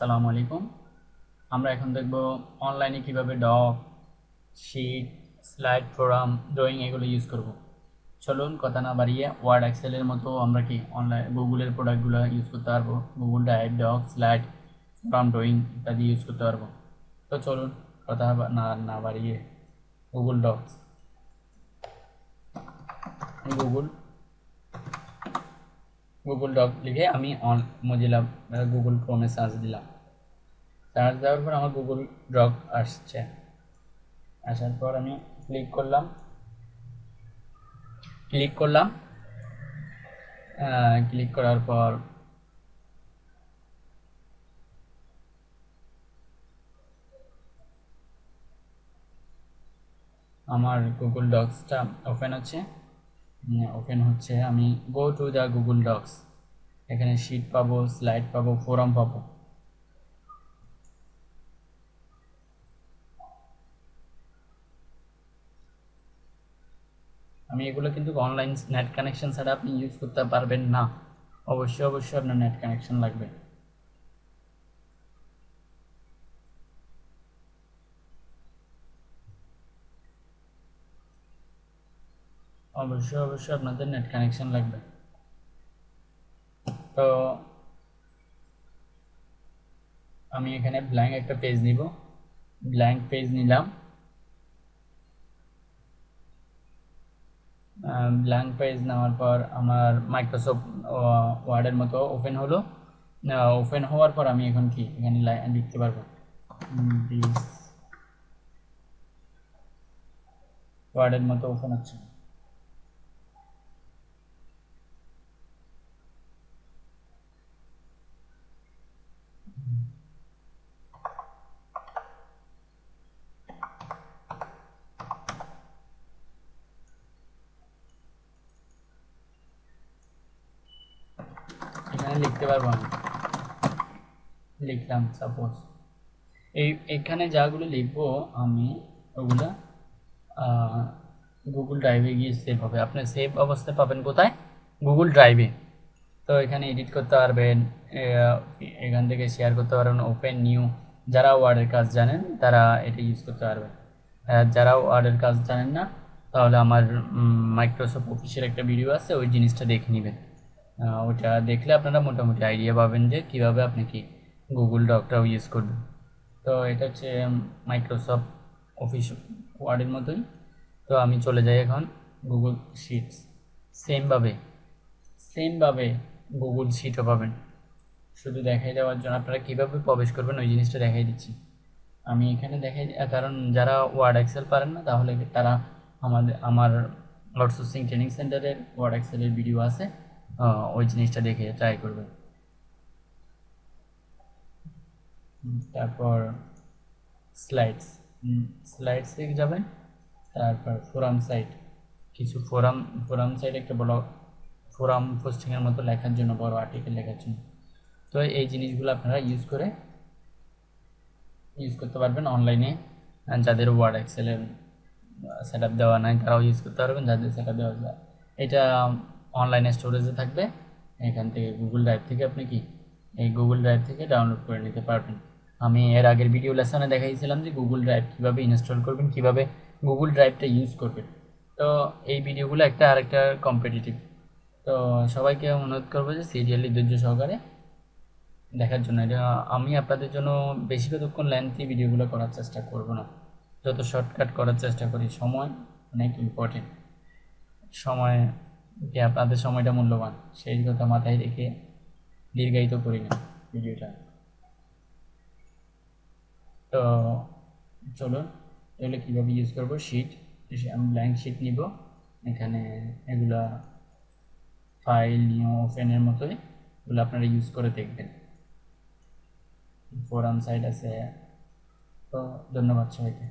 আসসালামু আলাইকুম। আমরা এখন দেখব অনলাইনে কীভাবে doc sheet slide form drawing এগুলো ইউজ করব। চলুন কথা না বাড়িয়ে ওয়ার্ড এক্সেলের মতো আমরা কি অনলাইন গুগলের প্রোডাক্টগুলো ইউজ করতে পারব? Google drive doc slide form drawing ইত্যাদি ইউজ করতে পারব। তো চলুন কথা না না বাড়িয়ে Google docs Google Google doc লিখে আমি অন মজিলা গুগল ক্রোমে সার্চ দিলাম। সার্চ দেওয়ার পর আমার গুগল ডক আসছে। আসার পর আমি ক্লিক করলাম। ক্লিক করলাম। ক্লিক করার পর আমার গুগল ডক্সটা ওপেন হচ্ছে। ওপেন হচ্ছে, আমি go to the Google docs এখানে শিট পাবো স্লাইড পাবো ফোরাম পাবো। আমি এগুলো কিন্তু অনলাইন নেট কানেকশন ছাড়া আপনি ইউজ করতে পারবেন না। অবশ্যই অবশ্যই আপনার নেট কানেকশন লাগবে। অবশ্যই অবশ্যই আপনাদের নেট কানেকশন লাগবে। তো আমি এখানে ব্ল্যাঙ্ক একটা পেজ নিব। ব্ল্যাঙ্ক পেজ নিলাম। ব্ল্যাঙ্ক পেজ নেওয়ার পর আমার মাইক্রোসফট ওয়ার্ডের মতো ওপেন হলো। ওপেন হওয়ার পর আমি এখন কি? এখানে লিখতে পারব। ওয়ার্ডের মতো ওপেন হচ্ছে এখানে লিখতে পারব আমি। লিখলাম সাপোজ এই, এখানে যাগুলো লিখব আমি, ওগুলো গুগল ড্রাইভে গিয়ে সেভ হবে। আপনি সেভ অবস্থায় পাবেন কোথায়? গুগল ড্রাইভে তো এখানে এডিট করতে পারবেন এখান থেকে শেয়ার করতে পারবেন ওপেন নিউ যারা ওয়ার্ডের কাজ জানেন, তারা এটা ইউজ করতে পারবেন। যারা ওয়ার্ডের কাজ জানেন না, তাহলে আমার মাইক্রোসফট অফিসের একটা ভিডিও আছে, ওই জিনিসটা দেখে নেবেন। ওটা দেখলে আপনারা মোটামুটি আইডিয়া পাবেন যে কীভাবে আপনি কি গুগল ডকটাও ইউজ করবেন। তো এটা হচ্ছে মাইক্রোসফট অফিস ওয়ার্ডের মতোই। তো আমি চলে যাই এখন গুগল শিটস সেমভাবে সেমভাবে গুগল শিটও পাবেন। শুধু দেখাই দেওয়ার জন্য আপনারা কীভাবে প্রবেশ করবেন ওই জিনিসটা দেখাই দিচ্ছি। আমি এখানে দেখাই কারণ যারা ওয়ার্ড এক্সেল পারেন না, তাহলে তারা আমাদের, আমার আউটসোর্সিং ট্রেনিং সেন্টারের ওয়ার্ড এক্সেলের ভিডিও আছে। ওই জিনিসটা দেখে ট্রাই করবেন। তারপর স্লাইডস স্লাইডসে যাবেন, তারপর ফোরাম সাইট কিছু ফোরাম ফোরাম সাইট একটা বড় ফোরাম পোস্টিংয়ের মতো লেখার জন্য বড় আর্টিকেল লেখার জন্য। তো এই জিনিসগুলো আপনারা ইউজ করে ইউজ করতে পারবেন অনলাইনে যাদের ওয়ার্ড এক্সেলের সেট আপ দেওয়া নাই, তারাও ইউজ করতে পারবেন, যাদের সেট আপ দেওয়া যায়। এটা অনলাইনে স্টোরেজে থাকবে। এখান থেকে গুগল ড্রাইভ থেকে আপনি কি এই গুগল ড্রাইভ থেকে ডাউনলোড করে নিতে পারবেন। আমি এর আগের ভিডিও লেসনে দেখাইছিলাম যে গুগল ড্রাইভ কীভাবে ইনস্টল করবেন, কীভাবে গুগল ড্রাইভটা ইউজ করবেন। তো এই ভিডিওগুলো একটা আরেকটা কম্পিটিটিভ তো সবাইকে অনুরোধ করব যে সিরিয়ালি ধৈর্য সহকারে দেখার জন্য। এটা আমি আপনাদের জন্য বেশি কতক্ষণ লেন্থি ভিডিওগুলো করার চেষ্টা করব না। যত শর্টকাট করার চেষ্টা করি, সময় অনেক ইম্পর্টেন্ট সময় যে আপনাদের সময়টা মূল্যবান, সেই কথা মাথায় রেখে দীর্ঘায়িত করি না ভিডিওটা। তো চলুন, এগুলো কীভাবে ইউজ করব? শিট আমি ব্ল্যাঙ্ক শিট নিব, এখানে এগুলা ফাইল নিউ ওপেনের মতোই এগুলো আপনারা ইউজ করে দেখবেন। ফোরাম সাইট আছে। তো ধন্যবাদ সবাইকে।